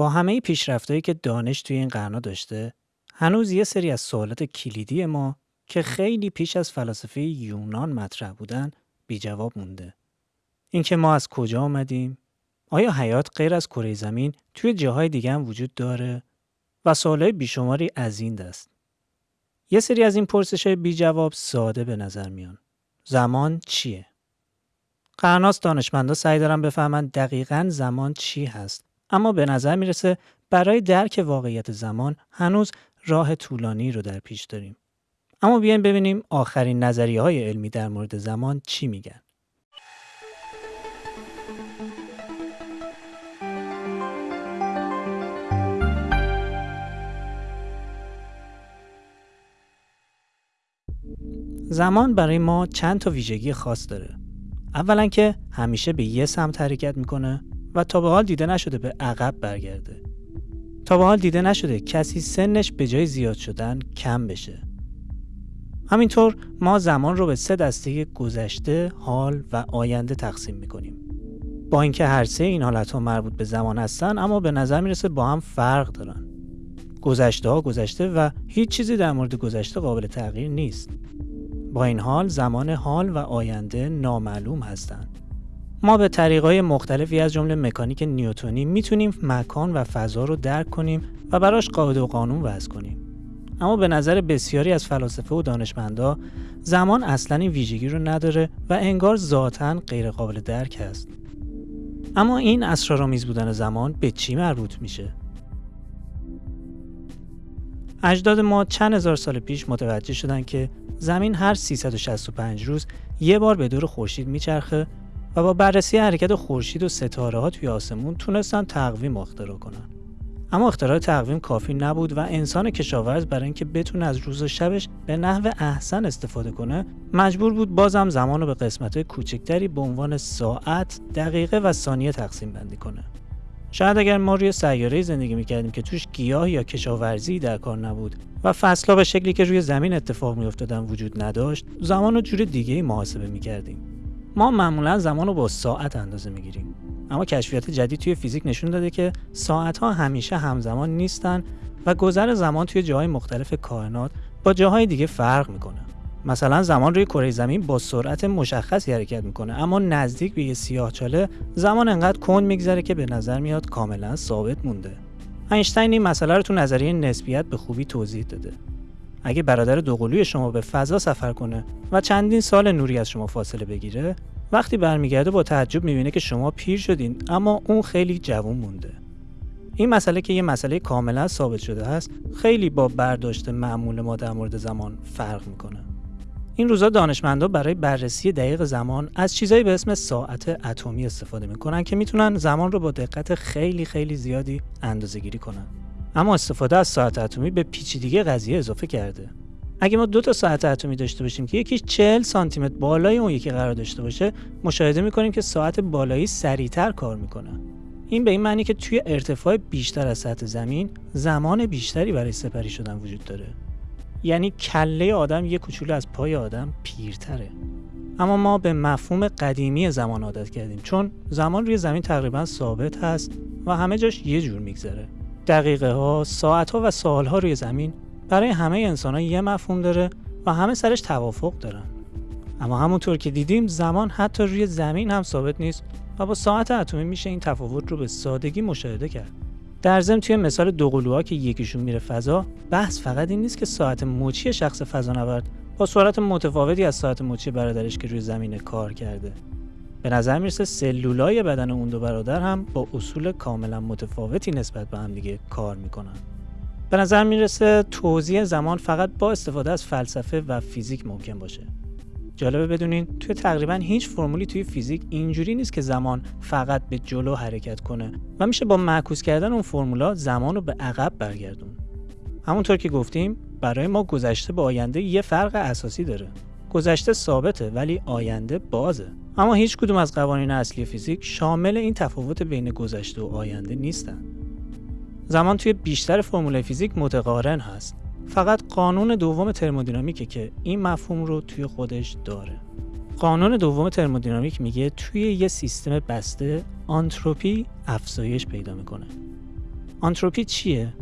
با همه پیشرفتهایی که دانش توی این قرنا داشته هنوز یه سری از سوالات کلیدی ما که خیلی پیش از فلاسفه یونان مطرح بودن بی جواب مونده. اینکه ما از کجا آمدیم؟ آیا حیات غیر از کره زمین توی جاهای دیگه هم وجود داره؟ و سوالای بیشماری از این دست. یه سری از این پرسش بی جواب ساده به نظر میان. زمان چیه؟ قرناس دانشمندا سعی دارن بفهمن دقیقا زمان چی هست. اما به نظر می‌رسه برای درک واقعیت زمان هنوز راه طولانی رو در پیش داریم. اما بیایم ببینیم آخرین نظریه های علمی در مورد زمان چی میگن. زمان برای ما چند تا ویژگی خاص داره. اولا که همیشه به یه سمت حرکت می‌کنه و تا به حال دیده نشده به عقب برگرده. تا به حال دیده نشده کسی سنش به جای زیاد شدن کم بشه. همینطور ما زمان رو به سه دسته گذشته، حال و آینده تقسیم می‌کنیم. با اینکه هر سه این حالت ها مربوط به زمان هستن اما به نظر می‌رسه با هم فرق دارن. گذشته ها گذشته و هیچ چیزی در مورد گذشته قابل تغییر نیست. با این حال زمان حال و آینده نامعلوم هستند. ما به طریقای مختلفی از جمله مکانیک نیوتونی می‌تونیم مکان و فضا رو درک کنیم و براش قاعده و قانون وضع کنیم. اما به نظر بسیاری از فلاسفه و دانشمندا زمان اصلا این ویژگی رو نداره و انگار ذاتا غیر قابل درک است. اما این اسرارآمیز بودن زمان به چی مربوط میشه؟ اجداد ما چند هزار سال پیش متوجه شدن که زمین هر 365 روز یه بار به دور خورشید میچرخه و با بررسی حرکت خورشید و ستاره ها توی آسمون تونستن تقویم اختراع کنن. اما اختراع تقویم کافی نبود و انسان کشاورز برای اینکه بتونه از روز و شبش به نحو احسن استفاده کنه مجبور بود بازم زمان رو به قسمت کوچکتری به عنوان ساعت، دقیقه و ثانیه تقسیم بندی کنه. شاید اگر ما روی سیاره زندگی می‌کردیم که توش گیاه یا کشاورزی در کار نبود و فصلها به شکلی که روی زمین اتفاق میافتادن وجود نداشت زمان رو جور دیگه محاسبه می‌کردیم ما معمولا زمان رو با ساعت اندازه می‌گیریم. اما کشفیات جدید توی فیزیک نشون داده که ساعت ها همیشه همزمان نیستن و گذر زمان توی جاهای مختلف کائنات با جاهای دیگه فرق می‌کنه. مثلا زمان روی کره زمین با سرعت مشخصی حرکت می‌کنه اما نزدیک به یه سیاهچاله زمان انقدر کند میگذره که به نظر میاد کاملا ثابت مونده. اینشتین این مسئله رو تو نظریه نسبیت به خوبی توضیح داده. اگه برادر دوقلوی شما به فضا سفر کنه و چندین سال نوری از شما فاصله بگیره وقتی برمیگرده با تعجب می‌بینه که شما پیر شدین اما اون خیلی جوون مونده. این مسئله که یه مسئله کاملا ثابت شده است خیلی با برداشت معمول ما در مورد زمان فرق می‌کنه. این روزا دانشمندا برای بررسی دقیق زمان از چیزایی به اسم ساعت اتمی استفاده می‌کنن که می‌تونن زمان رو با دقت خیلی خیلی زیادی اندازه گیری کنن. اما استفاده از ساعت اتمی به پیچیدگی قضیه اضافه کرده. اگه ما دو تا ساعت اتمی داشته باشیم که یکیش 40 سانتی متر بالای اون یکی قرار داشته باشه مشاهده می‌کنیم که ساعت بالایی سریعتر کار می‌کنه. این به این معنی که توی ارتفاع بیشتر از سطح زمین زمان بیشتری برای سپری شدن وجود داره. یعنی کله آدم یه کوچولو از پای آدم پیرتره. اما ما به مفهوم قدیمی زمان عادت کردیم چون زمان روی زمین تقریبا ثابت هست و همه جاش یه جور میگذره. دقیقه ها، ساعت ها و سال ها روی زمین برای همه انسان ها یه مفهوم داره و همه سرش توافق دارن. اما همونطور که دیدیم زمان حتی روی زمین هم ثابت نیست و با ساعت اتمی میشه این تفاوت رو به سادگی مشاهده کرد. در ضمن توی مثال دو که یکیشون میره فضا بحث فقط این نیست که ساعت مچی شخص فضانورد با سرعت متفاوتی از ساعت مچی برادرش که روی زمین کار کرده. به نظر می‌رسه سلولای بدن اون دو برادر هم با اصول کاملا متفاوتی نسبت به هم دیگه کار می‌کنن. به نظر می‌رسه توضیح زمان فقط با استفاده از فلسفه و فیزیک ممکن باشه. جالبه بدونین توی تقریبا هیچ فرمولی توی فیزیک اینجوری نیست که زمان فقط به جلو حرکت کنه و میشه با معکوس کردن اون فرمولا زمان رو به عقب برگردون. همونطور که گفتیم برای ما گذشته به آینده یه فرق اساسی داره. گذشته ثابته ولی آینده بازه. اما هیچ کدوم از قوانین اصلی فیزیک شامل این تفاوت بین گذشته و آینده نیستن. زمان توی بیشتر فرمول فیزیک متقارن هست. فقط قانون دوم ترمودینامیکه که این مفهوم رو توی خودش داره. قانون دوم ترمودینامیک میگه توی یه سیستم بسته آنتروپی افزایش پیدا می‌کنه. آنتروپی چیه؟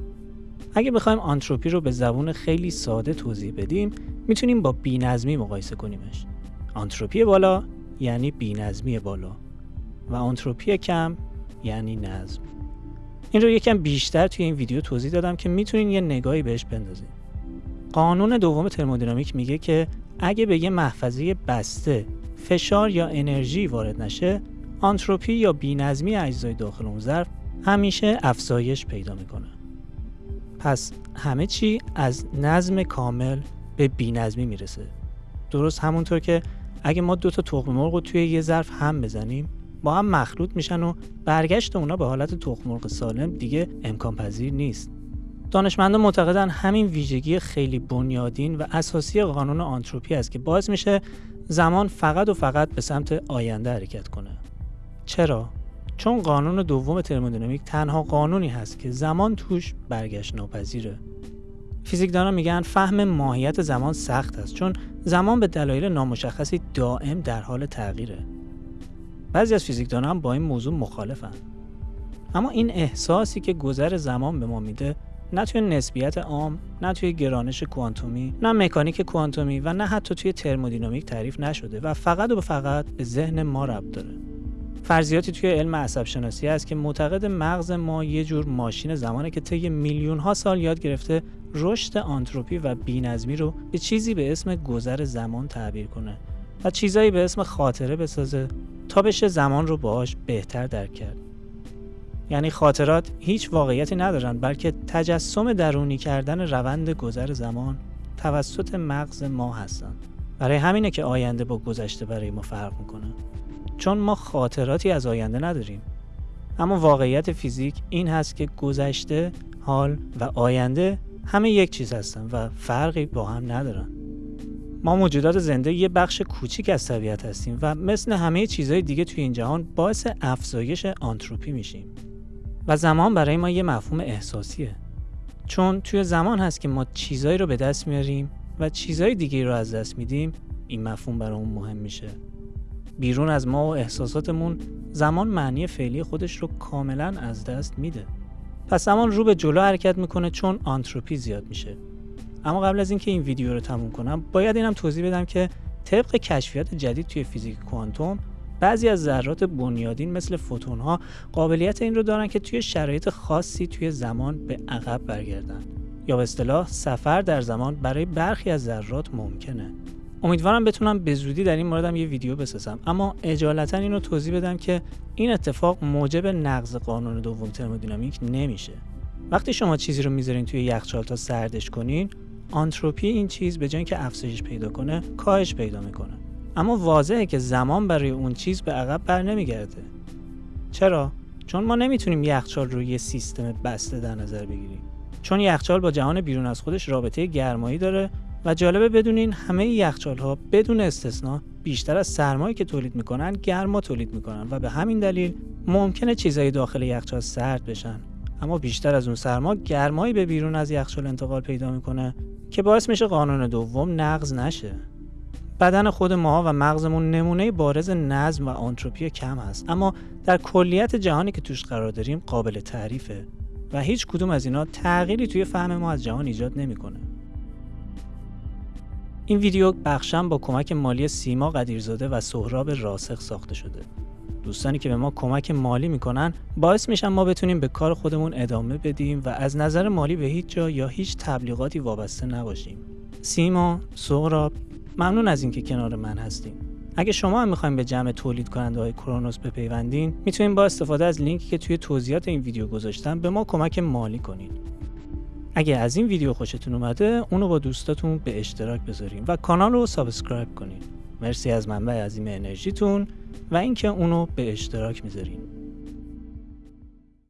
اگه بخوایم آنتروپی رو به زبون خیلی ساده توضیح بدیم می‌تونیم با بینظمی مقایسه کنیمش. آنتروپی بالا یعنی بینظمی بالا و آنتروپی کم یعنی نظم. این رو یکم بیشتر توی این ویدیو توضیح دادم که می‌تونین یه نگاهی بهش بندازین. قانون دوم ترمودینامیک میگه که اگه به یه محفظه بسته فشار یا انرژی وارد نشه آنتروپی یا بینظمی اجزای داخل اون ظرف همیشه افزایش پیدا می‌کنه. پس همه چی از نظم کامل به بینظمی می‌رسه. درست همونطور که اگه ما دو تا تخم مرغ رو توی یه ظرف هم بزنیم با هم مخلوط میشن و برگشت اونا به حالت تخم مرغ سالم دیگه امکان پذیر نیست. دانشمندان معتقدن همین ویژگی خیلی بنیادین و اساسی قانون آنتروپی است که باعث میشه زمان فقط و فقط به سمت آینده حرکت کنه. چرا؟ چون قانون دوم ترمودینامیک تنها قانونی هست که زمان توش برگشت ناپذیره. فیزیکدانان میگن فهم ماهیت زمان سخت است چون زمان به دلایل نامشخصی دائم در حال تغییره. بعضی از فیزیکدانان هم با این موضوع مخالفن. اما این احساسی که گذر زمان به ما میده نه توی نسبیت عام نه توی گرانش کوانتومی نه مکانیک کوانتومی و نه حتی توی ترمودینامیک تعریف نشده و فقط و فقط به ذهن ما ربط داره. فرضیاتی توی علم عصب شناسی هست که معتقد مغز ما یه جور ماشین زمانه که طی میلیون ها سال یاد گرفته رشد آنتروپی و بینظمی رو به چیزی به اسم گذر زمان تعبیر کنه و چیزایی به اسم خاطره بسازه تا بشه زمان رو باهاش بهتر درک کرد. یعنی خاطرات هیچ واقعیتی ندارن بلکه تجسم درونی کردن روند گذر زمان توسط مغز ما هستن برای همینه که آینده با گذشته برای ما فرق می‌کنه. چون ما خاطراتی از آینده نداریم. اما واقعیت فیزیک این هست که گذشته، حال و آینده همه یک چیز هستن و فرقی با هم ندارن. ما موجودات زنده یه بخش کوچیک از طبیعت هستیم و مثل همه چیزهای دیگه توی این جهان باعث افزایش آنتروپی میشیم. و زمان برای ما یه مفهوم احساسیه. چون توی زمان هست که ما چیزایی رو به دست میاریم و چیزهای دیگه رو از دست میدیم این مفهوم برامون مهم میشه. بیرون از ما و احساساتمون زمان معنی فعلی خودش رو کاملا از دست میده. پس زمان رو به جلو حرکت می‌کنه چون آنتروپی زیاد میشه. اما قبل از اینکه این ویدیو رو تموم کنم باید اینم توضیح بدم که طبق کشفیات جدید توی فیزیک کوانتوم بعضی از ذرات بنیادین مثل فوتون ها قابلیت این رو دارن که توی شرایط خاصی توی زمان به عقب برگردن. یا به اصطلاح سفر در زمان برای برخی از ذرات ممکنه. امیدوارم بتونم به زودی در این موردم یه ویدیو بسازم. اما اجالتا اینو توضیح بدم که این اتفاق موجب نقض قانون دوم ترمودینامیک نمیشه. وقتی شما چیزی رو می‌ذارین توی یخچال تا سردش کنین آنتروپی این چیز به جای اینکه افزایش پیدا کنه کاهش پیدا می‌کنه. اما واضحه که زمان برای اون چیز به عقب بر نمیگرده. چرا؟ چون ما نمی‌تونیم یخچال رو یه سیستم بسته در نظر بگیریم. چون یخچال با جهان بیرون از خودش رابطه گرمایی داره و جالبه بدونین همه یخچال ها بدون استثنا بیشتر از سرمایی که تولید می‌کنن گرما تولید می‌کنن و به همین دلیل ممکنه چیزای داخل یخچال سرد بشن. اما بیشتر از اون سرما گرمایی به بیرون از یخچال انتقال پیدا می‌کنه که باعث میشه قانون دوم نقض نشه. بدن خود ما و مغزمون نمونه بارز نظم و آنتروپی کم هست. اما در کلیت جهانی که توش قرار داریم قابل تعریفه و هیچ کدوم از اینا تغییری توی فهم ما از جهان ایجاد نمی‌کنه. این ویدیو بخشم با کمک مالی سیما قدیرزاده و سهراب راسخ ساخته شده. دوستانی که به ما کمک مالی می‌کنن باعث میشن ما بتونیم به کار خودمون ادامه بدیم و از نظر مالی به هیچ جا یا هیچ تبلیغاتی وابسته نباشیم. سیما، سهراب، ممنون از اینکه کنار من هستین. اگه شما هم می‌خوایم به جمع تولید کننده های کرونوس بپیوندین می‌تونید با استفاده از لینکی که توی توضیحات این ویدیو گذاشتم به ما کمک مالی کنید. اگه از این ویدیو خوشتون اومده اونو با دوستاتون به اشتراک بذارین و کانال رو subscribe کنین. مرسی از منبع عظیم انرژیتون و اینکه اونو به اشتراک می‌ذارین.